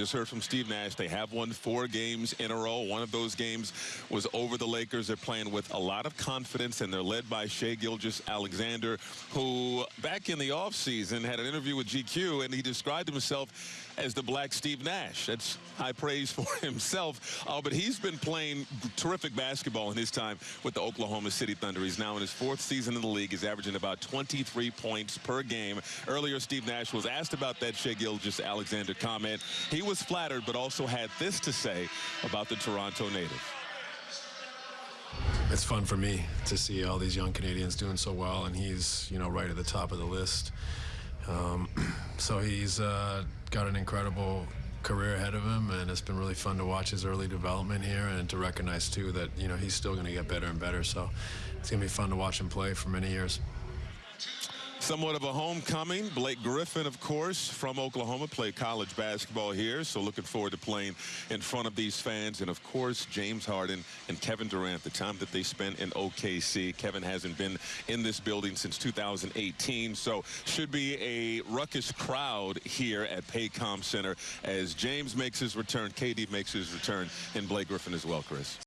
just heard from Steve Nash. They have won four games in a row. One of those games was over the Lakers. They're playing with a lot of confidence, and they're led by Shai Gilgeous-Alexander, who back in the offseason had an interview with GQ, and he described himself as the black Steve Nash. That's high praise for himself. Uh, but he's been playing terrific basketball in his time with the Oklahoma City Thunder. He's now in his fourth season in the league. He's averaging about 23 points per game. Earlier, Steve Nash was asked about that Shai Gilgeous-Alexander comment. He was flattered, but also had this to say about the Toronto native. It's fun for me to see all these young Canadians doing so well, and he's, you know, right at the top of the list. Um, so he's uh, got an incredible career ahead of him, and it's been really fun to watch his early development here and to recognize, too, that, you know, he's still going to get better and better. So it's going to be fun to watch him play for many years. Somewhat of a homecoming. Blake Griffin, of course, from Oklahoma, played college basketball here. So looking forward to playing in front of these fans. And, of course, James Harden and Kevin Durant, the time that they spent in OKC. Kevin hasn't been in this building since 2018. So should be a ruckus crowd here at Paycom Center as James makes his return, KD makes his return, and Blake Griffin as well, Chris.